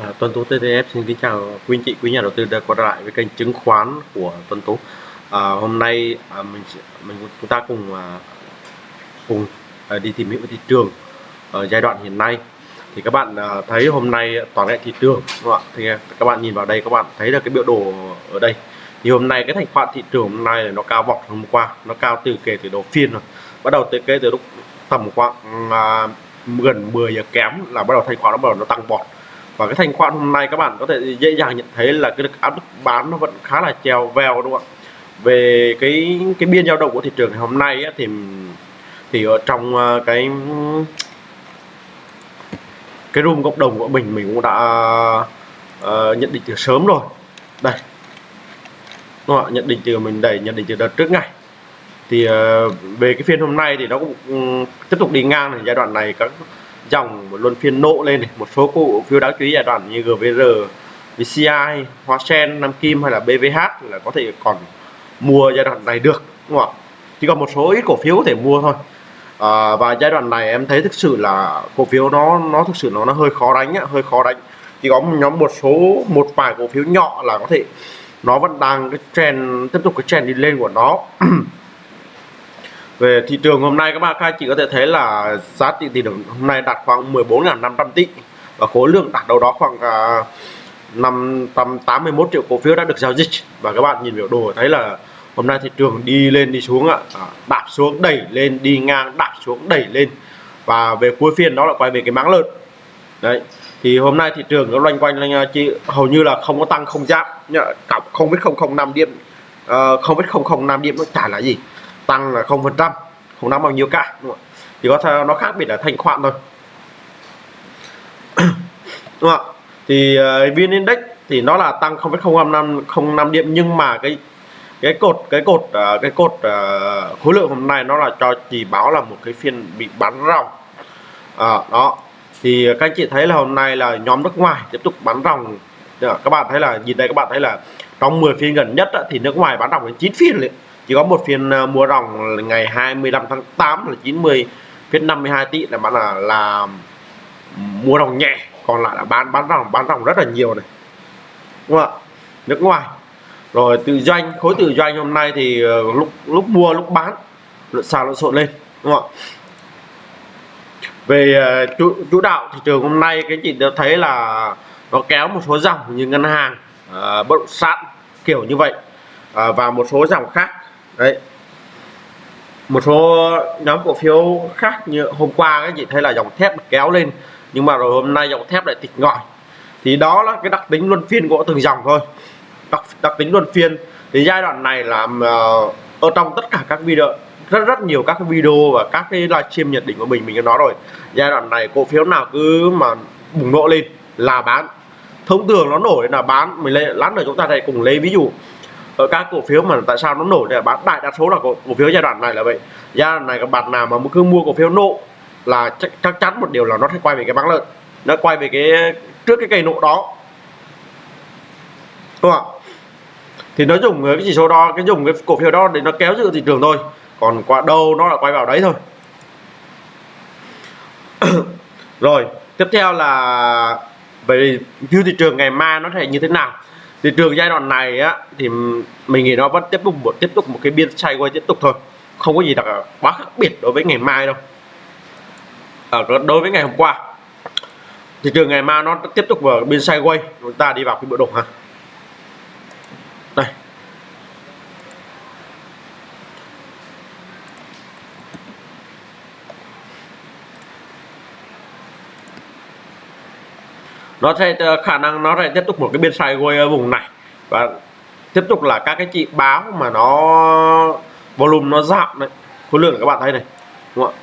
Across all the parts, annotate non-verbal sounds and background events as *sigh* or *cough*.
À, Tuấn Tú TTF xin kính chào quý anh chị, quý nhà đầu tư đã quay lại với kênh chứng khoán của Tuấn Tú. À, hôm nay à, mình mình chúng ta cùng à, cùng à, đi tìm hiểu thị trường ở giai đoạn hiện nay. Thì các bạn à, thấy hôm nay toàn hệ thị trường đúng không ạ? Thì các bạn nhìn vào đây các bạn thấy là cái biểu đồ ở đây. Thì hôm nay cái thành khoản thị trường hôm nay nó cao vọt hôm qua, nó cao từ kể từ đầu phiên rồi. Bắt đầu từ kể từ lúc tầm khoảng à, gần 10 giờ kém là bắt đầu thành khoản nó bắt đầu nó tăng vọt và cái thanh khoản hôm nay các bạn có thể dễ dàng nhận thấy là cái áp lực bán nó vẫn khá là treo vèo đúng không ạ? Về cái cái biên dao động của thị trường ngày hôm nay ấy, thì thì ở trong à, cái cái room cộng đồng của mình mình cũng đã uh, nhận định từ sớm rồi. Đây. Đúng không ạ? nhận định từ mình đẩy nhận định từ đợt trước ngày thì uh, về cái phiên hôm nay thì nó cũng um, tiếp tục đi ngang này giai đoạn này các dòng một luân phiên nộ lên này một số cổ phiếu đáng chú ý giai đoạn như GVR VCI Hoa Sen Nam Kim hay là BVH là có thể còn mua giai đoạn này được đúng không ạ? Chỉ còn một số ít cổ phiếu có thể mua thôi. À, và giai đoạn này em thấy thực sự là cổ phiếu nó nó thực sự nó nó hơi khó đánh á, hơi khó đánh. Chỉ có một nhóm một số một vài cổ phiếu nhỏ là có thể nó vẫn đang cái trend tiếp tục cái trend đi lên của nó. *clears throat* về thị trường hôm nay các bạn các chị có thể thấy là giá trị thị trường hôm nay đạt khoảng 14.500 tỷ và khối lượng đạt đâu đó khoảng à, uh, 581 triệu cổ phiếu đã được giao dịch. Và các bạn nhìn biểu đồ thấy là hôm nay thị trường đi lên đi xuống ạ. À, đạp xuống đẩy lên đi ngang đạp xuống đẩy lên. Và về cuối phiên đó là quay về cái máng lợn. Đấy thì hôm nay thị trường nó loanh quanh anh à, chị hầu như là không có tăng không giảm. Không biết không không năm điểm ờ, không biết không không năm điểm nó chả là gì tăng là không phần trăm không nắm bao nhiêu cả chỉ có thể nó khác biệt là thành khoản thôi. *coughs* Đúng không thì ờ, uh, vn index thì nó là tăng 0,05 năm điểm nhưng mà cái cái cột cái cột uh, cái cột uh, khối lượng hôm nay nó là cho chỉ báo là một cái phiên bị bắn ròng. À, đó. Thì các anh chị thấy là hôm nay là nhóm nước ngoài tiếp tục bắn ròng. Các bạn thấy là nhìn đây các bạn thấy là trong 10 phiên gần nhất thì nước ngoài bán ròng đến 9 phiên liền chỉ có một phiên à, mua ròng ngày 25 tháng 8 là 90 phiên 52 tỷ là bán là là mua ròng nhẹ còn lại là bán bán ròng bán ròng rất là nhiều này. Đúng không ạ? Nước ngoài. Rồi tự doanh khối tự doanh hôm nay thì ờ, lúc lúc mua lúc bán lượn xào lộn xộn lên đúng không ạ? Về ờ, chủ, chủ đạo thị trường hôm nay cái chị đã thấy là nó kéo một số dòng như ngân hàng uh, bất động sản kiểu như vậy uh, và một số dòng khác đấy. Một số nhóm cổ phiếu khác như hôm qua các chị thấy là dòng thép kéo lên nhưng mà rồi hôm nay dòng thép lại tịch ngòi. Thì đó là cái đặc tính luân phiên của từng dòng thôi. Đặc, đặc tính luân phiên. Thì giai đoạn này làm uh, ờ, ở trong tất cả các video rất rất nhiều các video và các cái livestream nhận định của mình mình đã nói rồi. Giai đoạn này cổ phiếu nào cứ mà bùng nổ lên là bán. Thông thường nó nổi là bán mình lấy lát nữa chúng ta hãy cùng lấy ví dụ ở các cổ phiếu mà tại sao nó nổi để bán đại đa số là cổ, cổ phiếu giai đoạn này là vậy. Giai đoạn này các bạn nào mà cứ mua cổ phiếu nộ là chắc, chắc chắn một điều là nó sẽ quay về cái bán lợn nó quay về cái trước cái cây nộ đó. Đúng không ạ? Thì nó dùng cái chỉ số đó cái dùng cái cổ phiếu đó để nó kéo giữ thị trường thôi. Còn qua đâu nó là quay vào đấy thôi. *coughs* Rồi tiếp theo là về view thị trường ngày mai nó sẽ như thế nào? Thị trường giai đoạn này á thì mình nghĩ nó vẫn tiếp tục một tiếp tục một cái biên sideways tiếp tục thôi. Không có gì đặc quá khác biệt đối với ngày mai đâu. Ờ, Ở à, đối với ngày hôm qua. Thị trường ngày mai nó tiếp tục vào biên sideways chúng ta đi vào cái bộ đồ ha. Nó sẽ ờ, khả năng nó sẽ tiếp tục một cái biên sideways ở ờ, vùng này. Và tiếp tục là các cái chị báo mà nó volume nó giảm đấy. Khối lượng các bạn thấy này đúng không ạ?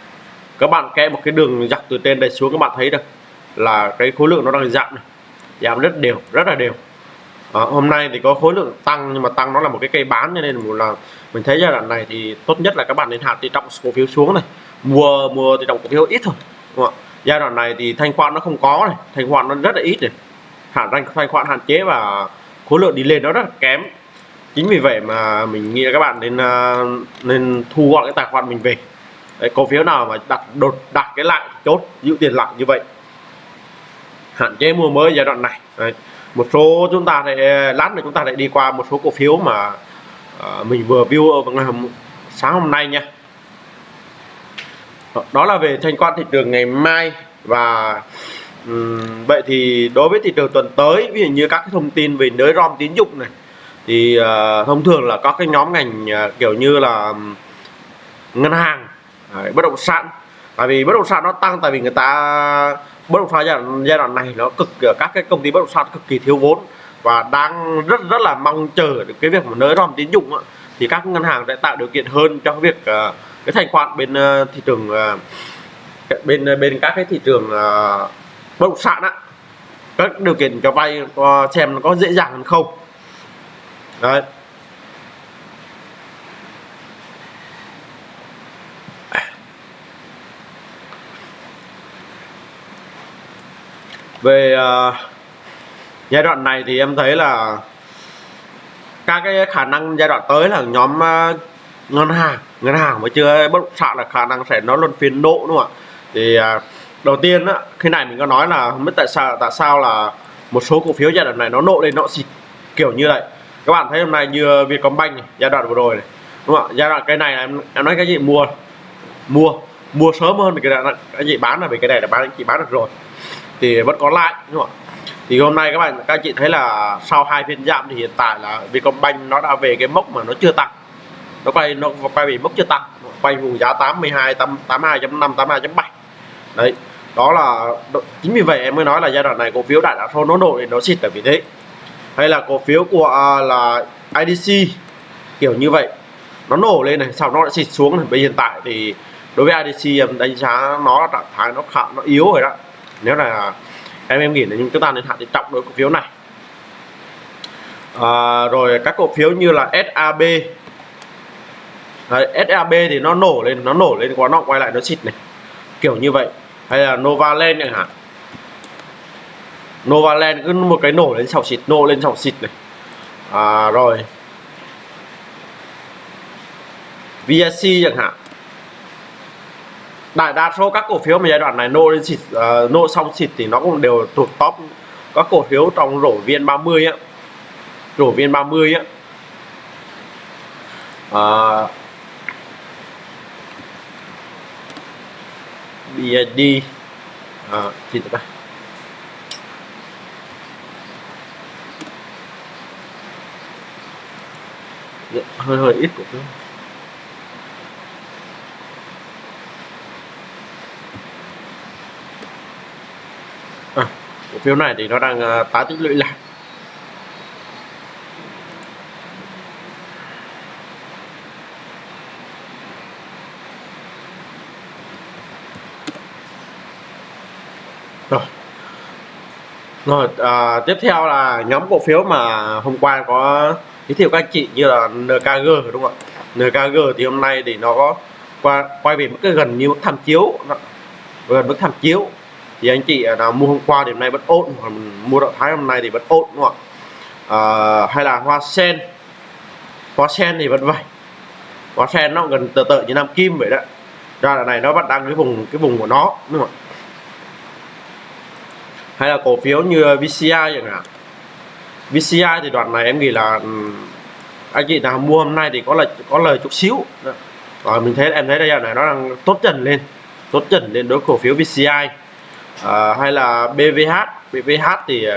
Các bạn kẽ một cái đường dọc từ trên đây xuống các bạn thấy được là cái khối lượng nó đang giảm này. Giảm rất đều rất là đều. À, hôm nay thì có khối lượng tăng nhưng mà tăng nó là một cái cây bán cho nên là mình thấy giai đoạn này thì tốt nhất là các bạn nên hạ thì trọng cổ phiếu xuống này. Mua mua thì trọng cổ phiếu ít thôi đúng không ạ? Giai đoạn này thì thanh khoản nó không có này thanh khoản nó rất là ít này. Hạn thanh thanh khoản hạn chế và khối lượng đi lên nó rất là kém. Chính vì vậy mà mình nghĩ là các bạn nên à, nên thu gọn cái tài khoản mình về. Đấy, cổ phiếu nào mà đặt đột đặt cái lại chốt giữ tiền lại như vậy. Hạn chế mua mới giai đoạn này. Đấy. một số chúng ta lại lát nữa chúng ta lại đi qua một số cổ phiếu mà uh, mình vừa view ở ngày hôm, sáng hôm nay nha. Ờ, đó là về thanh quan thị trường ngày mai và um, vậy thì đối với thị trường tuần tới ví dụ như các cái thông tin về nới rom tín dụng này thì uh, thông thường là các cái nhóm ngành uh, kiểu như là ngân hàng đấy, bất động sản. Tại vì bất động sản nó tăng tại vì người ta bất động sản giai đoạn, giai đoạn này nó cực các cái công ty bất động sản cực kỳ thiếu vốn và đang rất rất là mong chờ được cái việc mà nới rom tín dụng thì các ngân hàng sẽ tạo điều kiện hơn cho việc uh, cái thanh khoản bên uh, thị trường uh, bên ờ, bên các cái thị trường uh, bất động sản á các điều kiện cho vay có xem nó có dễ dàng hơn không. Đấy. Về uh, giai đoạn này thì em thấy là các cái khả năng giai đoạn tới là nhóm uh, ngân hàng ngân hàng mà chưa bất động sản là khả năng sẽ nó luân phiên nộ đúng không ạ? Thì à, đầu tiên á khi này mình có nói là không biết tại sao tại sao là một số cổ phiếu giai đoạn này nó nộ lên nó xịt kiểu như vậy. Các bạn thấy hôm nay như Vietcombank này, giai đoạn vừa rồi này đúng không ạ? Giai đoạn cái này em, em nói cái gì? Mua mua mua sớm hơn thì cái, cái gì bán là vì cái này là bán chị bán được rồi. Thì vẫn có lại đúng không ạ? Thì hôm nay các bạn các chị thấy là sau hai phiên giảm thì hiện tại là Vietcombank nó đã về cái mốc mà nó chưa tăng nó quay nó quay bị mất chưa tăng. Quay vùng giá 82 82.5 82.7 đấy đó là chính vì vậy em mới nói là giai đoạn này cổ phiếu đại đa số nó nổ thì nó xịt tại vì thế. Hay là cổ phiếu của uh, là IDC kiểu như vậy. Nó nổ lên này sau nó lại xịt xuống này. Bây hiện tại thì đối với IDC em đánh giá nó là trạng thái nó khá nó yếu rồi đó. Nếu là em em nghĩ là chúng ta nên hạ tỷ trọng đối cổ phiếu này. À, rồi các cổ phiếu như là SAB Đấy, SAB thì nó nổ lên nó nổ lên quá nó quay lại nó xịt này. Kiểu như vậy. Hay là Novaland chẳng hạn. Novaland cứ một cái nổ lên sọc xịt nổ lên sọc xịt này. À, rồi. VSC chẳng hạn. Đại đa số các cổ phiếu mà giai đoạn này nô lên xịt à, uh, nô xong xịt thì nó cũng đều thuộc top. Các cổ phiếu trong rổ viên 30 á. Rổ viên 30 á. Uh, BID à, gì nữa dạ, hơi hơi ít cổ phiếu à, cổ phiếu này thì nó đang ờ, uh, tái tích lũy lại. Rồi. Rồi à, tiếp theo là nhóm cổ phiếu mà hôm qua có giới thiệu các anh chị như là NKG đúng không ạ? NKG thì hôm nay thì nó có qua quay về mức cái gần như mức tham chiếu. Gần mức tham chiếu. Thì anh chị à, nào mua hôm qua thì hôm nay vẫn ổn hoặc mua động thái hôm nay thì vẫn ổn đúng không ạ? À, hay là hoa sen. Hoa sen thì vẫn vậy. Hoa sen nó gần tờ tợ như nam kim vậy đó. Ra là này nó vẫn đang cái vùng cái vùng của nó đúng không ạ? Hay là cổ phiếu như VCI chẳng hạn. VCI thì đoạn này em nghĩ là ừ, anh chị nào mua hôm nay thì có lời có lời chút xíu. Rồi mình thấy em thấy đây này nó đang tốt dần lên tốt dần lên đối cổ phiếu VCI à, hay là BVH BVH thì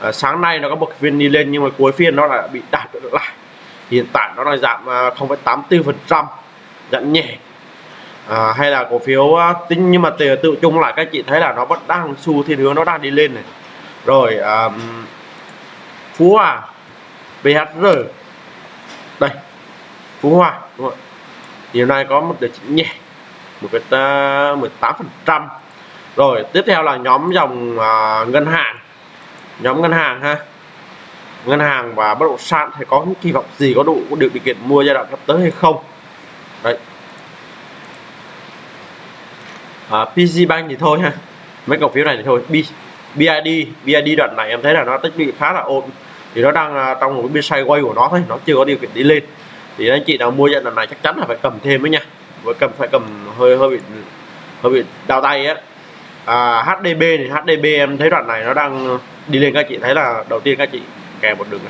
à, sáng nay nó có một phiên đi lên nhưng mà cuối phiên nó lại bị đạt lại. Hiện tại nó đang giảm à, 0,84 phần trăm giảm nhẹ à, hay là cổ phiếu à, tính nhưng mà tự, tự chung lại các chị thấy là nó vẫn đang xu thiên hướng nó đang đi lên này. Rồi um, Phú Hòa BHR đây Phú Hòa đúng không? chiều nay có một điều chỉnh nhẹ một cái à, mười 18 phần trăm. Rồi tiếp theo là nhóm dòng uh, ngân hàng. Nhóm ngân hàng ha. Ngân hàng và bất động sản thì có những kỳ vọng gì có đủ được điều kiện mua giai đoạn sắp tới hay không? Đấy à, PG Bank thì thôi ha. Mấy cổ phiếu này thì thôi. B, BID BID đoạn này em thấy là nó tích lũy khá là ổn. Thì nó đang uh, trong một cái biên sideways của nó thôi nó chưa có điều kiện đi lên. Thì anh chị nào mua giai đoạn này chắc chắn là phải cầm thêm với nha. Với cầm phải cầm hơi hơi bị hơi bị đau tay á à, HDB thì HDB em thấy đoạn này nó đang đi lên các chị thấy là đầu tiên các chị kèm một đường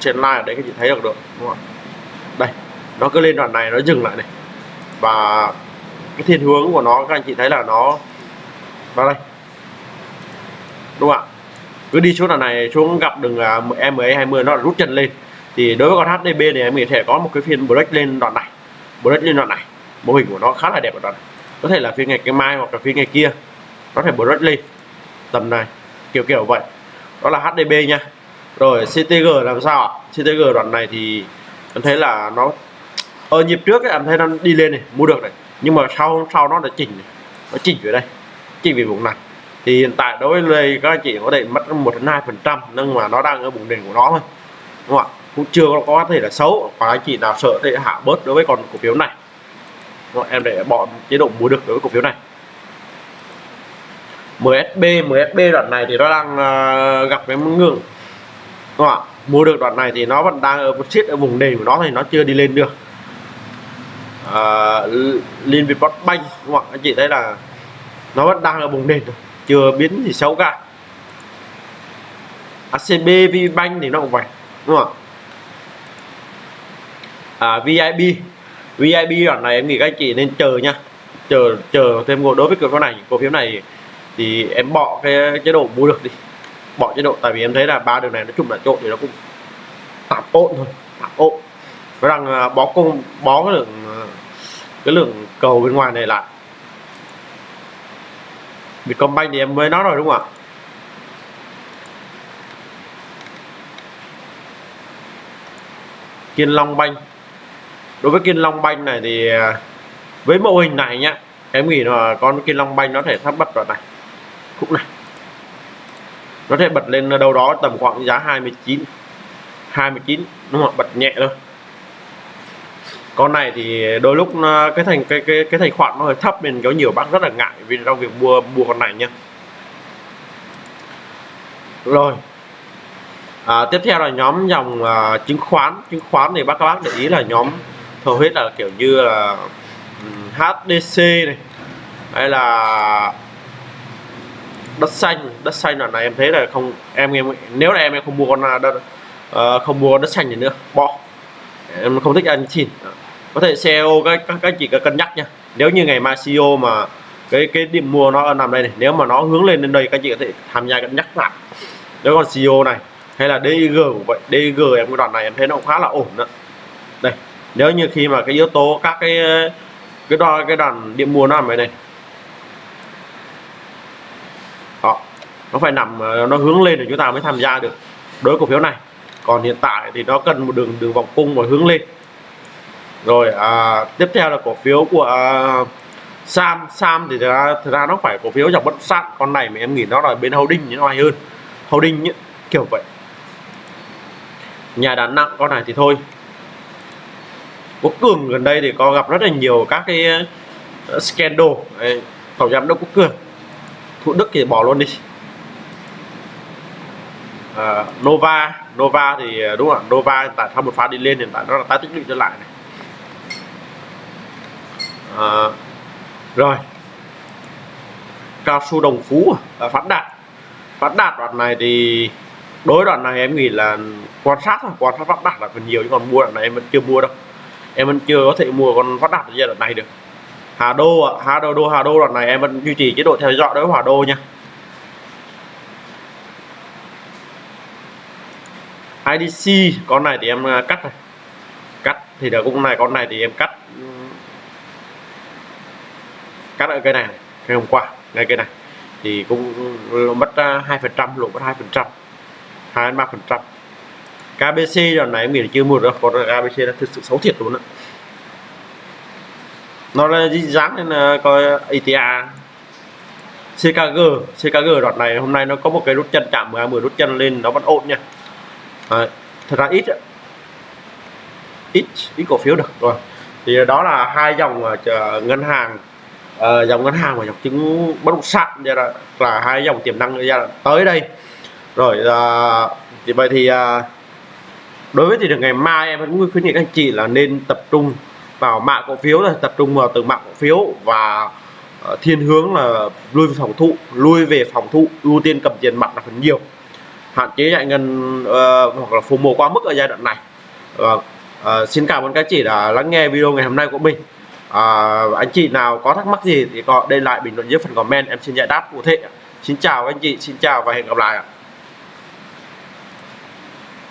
trên line ở đấy các chị thấy được được đúng không đây nó cứ lên đoạn này nó dừng lại này. Và cái thiên hướng của nó các anh chị thấy là nó vào đây. Đúng không ạ? Cứ đi xuống đoạn này xuống gặp đường à, MA 20 nó là rút chân lên. Thì đối với con HDB này em có thể có một cái phiên break lên đoạn này break lên đoạn này. Mô hình của nó khá là đẹp ở đoạn này. Có thể là phiên ngày cái mai hoặc là phiên ngày kia có thể break lên tầm này kiểu kiểu vậy. Đó là HDB nha. Rồi CTG làm sao ạ? CTG đoạn này thì em thấy là nó ở nhịp trước ấy, em thấy nó đi lên này mua được này nhưng mà sau sau nó đã chỉnh. Nó chỉnh về đây chỉnh về vùng này. Thì hiện tại đối với các anh chị có thể mất một đến hai phần trăm nhưng mà nó đang ở vùng đỉnh của nó thôi. Đúng không ạ? Cũng chưa có thể là xấu. Và anh chị nào sợ thì hạ bớt đối với con cổ phiếu này. Đúng em để bỏ chế độ mua được đối với cổ phiếu này. MSB MSB đoạn này thì nó đang uh, gặp cái ngưỡng. Đúng không ạ? Mua được đoạn này thì nó vẫn đang ở một chiếc ở vùng nền của nó thì nó chưa đi lên được uh, Liên Việt Bank đúng không ạ? Anh chị thấy là nó vẫn đang là vùng nền chưa biến gì xấu cả. ACB VBank thì nó cũng vậy đúng không ạ? À, VIB VIB đoạn này em nghĩ các anh chị nên chờ nha. Chờ chờ thêm một đối với cổ phiếu này cổ phiếu này thì em bỏ cái chế độ mua được đi. Bỏ chế độ tại vì em thấy là ba đường này nó chung là trộn thì nó cũng tạm ổn thôi tạm ổn. Với rằng à, bó công bó cái lượng cái lượng cầu bên ngoài này lại. Vietcombank thì em mới nói rồi đúng không ạ? Kiên Long Bank. Đối với Kiên Long Bank này thì à, với mô hình này nhá, em nghĩ là con Kiên Long Bank nó thể thắp bật vào này. Khúc này. Nó thể bật lên đâu đó tầm khoảng giá 29 29 đúng không bật nhẹ thôi con này thì đôi lúc cái thành cái cái cái thành khoản nó hơi thấp nên có nhiều bác rất là ngại vì trong việc mua mua con này nha. Rồi. À, tiếp theo là nhóm dòng à, chứng khoán. Chứng khoán thì bác các bác để ý là nhóm hầu hết là kiểu như là HDC này hay là đất xanh. Đất xanh đoạn này em thấy là không em em nếu là em em không mua con à, đất uh, không mua đất xanh gì nữa bỏ em không thích ăn chín có thể CEO các các, các chị cần cân nhắc nha. Nếu như ngày mai CEO mà cái cái điểm mua nó nằm đây này nếu mà nó hướng lên đến đây các chị có thể tham gia cân nhắc lại. Nếu còn CEO này hay là Dg cũng vậy Dg em cái đoạn này em thấy nó cũng khá là ổn đó. Đây nếu như khi mà cái yếu tố các cái cái đo cái đoạn điểm mua nó nằm đây này. Đó nó phải nằm nó hướng lên để chúng ta mới tham gia được. Đối cổ phiếu này còn hiện tại thì nó cần một đường đường vòng cung và hướng lên rồi à, tiếp theo là cổ phiếu của à, Sam. Sam thì thực ra, thực ra nó phải cổ phiếu dòng bất động sản. Con này mà em nghĩ nó là bên holding nó hay hơn. Holding ấy, kiểu vậy. Nhà đàn nặng con này thì thôi. Quốc cường gần đây thì có gặp rất là nhiều các cái ờ, scandal. Đấy, tổng giám đốc quốc cường. Thủ đức thì bỏ luôn đi. À, Nova. Nova thì à, đúng không Nova tại sau một pha đi lên hiện tại nó là tái tích lũy trở lại này à, rồi. Cao su đồng phú à? à, phát đạt. Phát đạt đoạn này thì đối đoạn này em nghĩ là quan sát thôi quan sát phát đạt là phần nhiều chứ còn mua đoạn này em vẫn chưa mua đâu. Em vẫn chưa có thể mua con phát đạt giai đoạn này được. Hà Đô Hà Đô Đô Hà Đô đoạn này em vẫn duy trì chế độ theo dõi đối với Hà Đô nha. IDC con này thì em à, cắt này. Cắt thì được cũng này con này thì em cắt cắt ở cây này, này ngày hôm qua ngay cây này. Thì cũng mất à, hai phần trăm lỗ mất hai phần trăm. Hai ba phần trăm. KBC đoạn này mình chưa mua được còn KBC là thực sự xấu thiệt luôn á. Nó là dáng nên là coi ETA CKG CKG đoạn này hôm nay nó có một cái rút chân chạm 10 rút chân lên nó vẫn ổn nha. À, thật ra ít ít ít cổ phiếu được rồi. Thì đó là hai dòng à, ngân hàng Ờ, dòng ngân hàng và dòng chứng bất động sản ra là, là hai dòng tiềm năng ra tới đây. Rồi à, thì vậy thì à, đối với thị trường ngày mai em vẫn khuyến nghị các anh chị là nên tập trung vào mạng cổ phiếu là tập trung vào từng mạng cổ phiếu và thiên hướng là lui về phòng thụ lui về phòng thụ ưu tiên cầm tiền mặt là phần nhiều. Hạn chế giải ngân uh, hoặc là phù mồ quá mức ở giai đoạn này. Uh, uh, xin cảm ơn các chị đã lắng nghe video ngày hôm nay của mình à, anh chị nào có thắc mắc gì thì có để lại bình luận dưới phần comment. Em xin giải đáp cụ thể. Xin chào anh chị xin chào và hẹn gặp lại ạ.